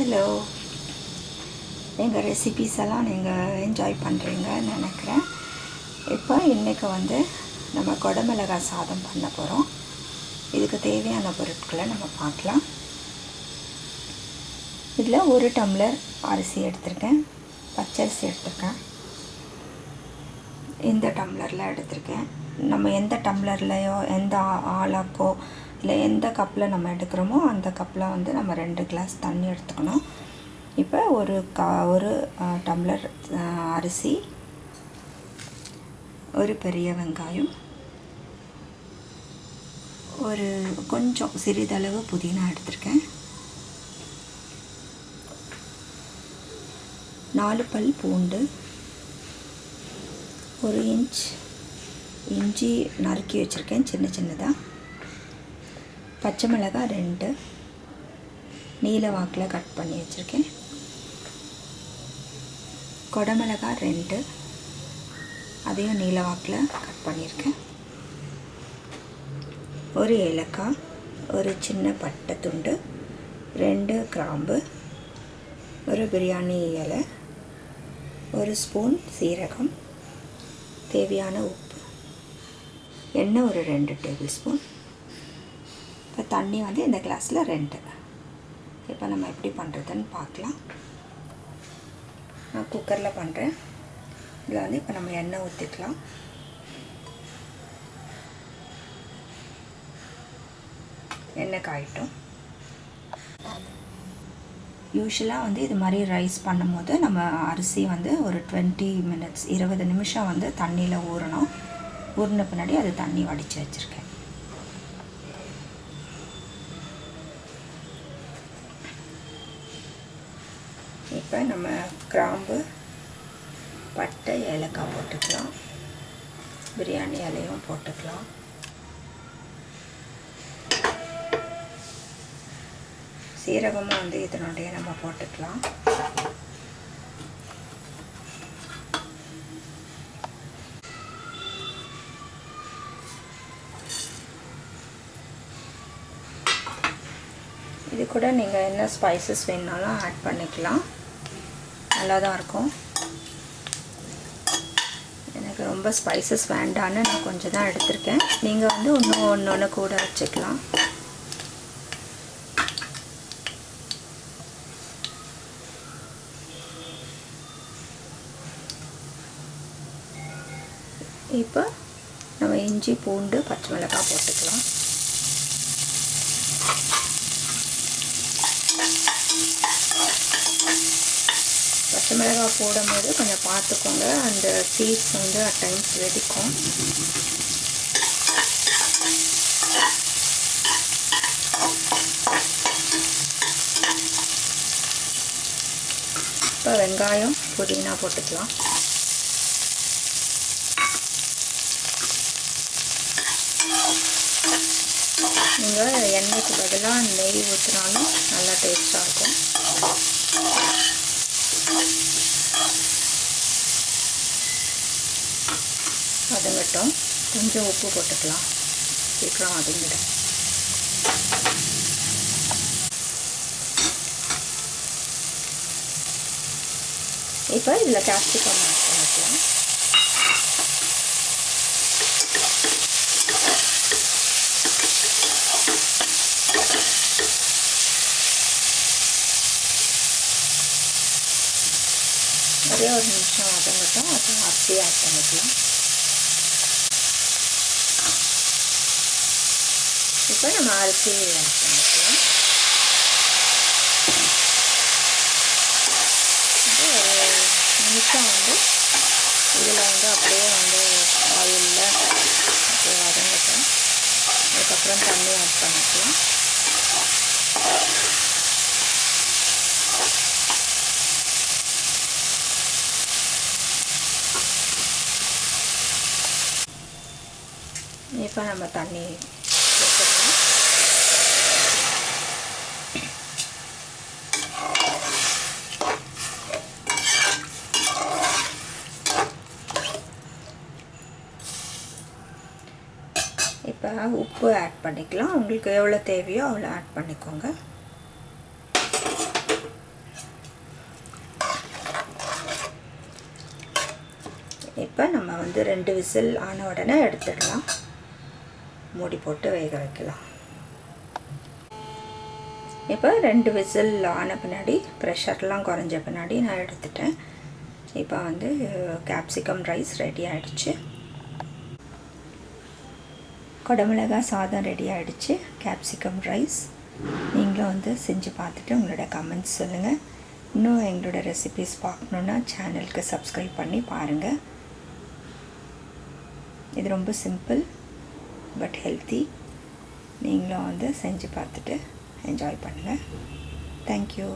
Hello எங்கள் recipes எல்லாம் நீங்கள் என்ஜாய் பண்ணுறீங்கன்னு நினைக்கிறேன். இப்போ இன்றைக்கி வந்து நம்ம குடமிளகாய் சாதம் பண்ண போகிறோம் இதுக்கு தேவையான பொருட்களை நம்ம பார்க்கலாம். இதில் ஒரு டம்ளர் அரிசி எடுத்திருக்கேன். பச்சரிசி எடுத்திருக்கேன். இந்த டம்ளரில் எடுத்திருக்கேன். நம்ம எந்த டம்ளர்லையோ எந்த ஆளாக்கோ இல்லை எந்த கப்பில் நம்ம எடுக்கிறோமோ அந்த கப்பில் வந்து நம்ம ரெண்டு கிளாஸ் தண்ணி எடுத்துக்கணும். இப்போ ஒரு கா ஒரு டம்ளர் அரிசி ஒரு பெரிய வெங்காயம் ஒரு கொஞ்சம் சிறிதளவு புதினா எடுத்திருக்கேன். நாலு பல் பூண்டு ஒரு இன்ச் இஞ்சி நறுக்கி வச்சுருக்கேன் சின்ன சின்னதாக பச்சை மிளகாய் ரெண்டு. நீல வாக்கில் கட் பண்ணி வச்சுருக்கேன். கொடமிளகாய் ரெண்டு. அதையும் நீல வாக்கில் கட் பண்ணியிருக்கேன். ஒரு ஏலக்காய் ஒரு சின்ன பட்டை துண்டு ரெண்டு கிராம்பு ஒரு பிரியாணி இலை ஒரு ஸ்பூன் சீரகம் தேவையான உப்பு எண்ணெய் ஒரு ரெண்டு டேபிள் ஸ்பூன். இப்போ தண்ணி வந்து இந்த கிளாஸில் ரெண்டு இப்போ நம்ம எப்படி பண்ணுறதுன்னு பார்க்கலாம். நான் குக்கரில் பண்ணுறேன். இதில் வந்து இப்போ நம்ம எண்ணெய் ஊற்றிக்கலாம். எண்ணெய் காயிட்டும். யூஸ்வலாக வந்து இது மாதிரி ரைஸ் பண்ணும்போது நம்ம அரிசி வந்து ஒரு டுவெண்ட்டி மினிட்ஸ் இருபது நிமிஷம் வந்து தண்ணியில் ஊறணும். ஊறின பின்னாடி அது தண்ணி வடித்து வச்சுருக்கேன். இப்போ நம்ம கிராம்பு பட்டை ஏலக்காய் போட்டுக்கலாம். பிரியாணி இலையும் போட்டுக்கலாம். சீரகமும் வந்து இதனுடைய நம்ம போட்டுக்கலாம். இது கூட நீங்கள் என்ன ஸ்பைசஸ் வேணுனாலும் ஆட் பண்ணிக்கலாம். நல்லா தான் இருக்கும். எனக்கு ரொம்ப ஸ்பைசஸ் வேண்டான்னு நான் கொஞ்சம் தான் எடுத்திருக்கேன். நீங்கள் வந்து இன்னும் ஒன்று ஒன்று கூட வச்சுக்கலாம். இப்போ நம்ம இஞ்சி பூண்டு பச்சை மிளகாய் போட்டுக்கலாம். பச்சை மிளகாய் போடும்போது கொஞ்சம் பார்த்துக்கோங்க. அந்த சீஸ் வந்து அட் டைம்ஸ் வெடிக்கும். இப்போ வெங்காயம் புதினா போட்டுக்கலாம். நீங்கள் எண்ணெய்க்கு பதிலாக நெய் ஊற்றினாலும் நல்லா டேஸ்ட்டாக இருக்கும். வதங்கட்டும். கொஞ்சம் உப்பு போட்டுக்கலாம். சீக்கிரம் வதங்கிடும். இப்போ இதில் கேப்சிகம் ஆட் பண்ணிக்கலாம். ஒரே ஒரு நிமிஷம் வதங்கட்டும் அப்புறம் அரிசி ஆட் பண்ணிக்கலாம். இப்போ நம்ம அரிசி ஆட் பண்ணிக்கலாம். ஒரு நிமிஷம் வந்து இதில் வந்து அப்படியே வந்து ஆயிலில் அப்படியே வதங்கட்டும். அதுக்கப்புறம் தண்ணி ஆட் பண்ணிக்கலாம். இப்போ நம்ம தண்ணி இப்போ உப்பு ஆட் பண்ணிக்கலாம் உங்களுக்கு எவ்வளோ தேவையோ அவ்வளோ ஆட் பண்ணிக்கோங்க இப்போ நம்ம வந்து ரெண்டு விசில் ஆன உடனே எடுத்துடலாம் மூடி போட்டு வேக வைக்கலாம். இப்போ ரெண்டு விசில் ஆன பின்னாடி ப்ரெஷர்லாம் குறைஞ்ச பின்னாடி நான் எடுத்துட்டேன். இப்போ வந்து கேப்சிகம் ரைஸ் ரெடி ஆகிடுச்சு குடமிளகா சாதம் ரெடி ஆகிடுச்சு கேப்சிகம் ரைஸ் நீங்களும் வந்து செஞ்சு பார்த்துட்டு உங்களோட கமெண்ட்ஸ் சொல்லுங்கள் இன்னும் எங்களோட ரெசிபிஸ் பார்க்கணுன்னா சேனலுக்கு சப்ஸ்கிரைப் பண்ணி பாருங்கள் இது ரொம்ப சிம்பிள் பட் ஹெல்த்தி நீங்களும் வந்து செஞ்சு பார்த்துட்டு என்ஜாய் பண்ணுங்கள் தேங்க்யூ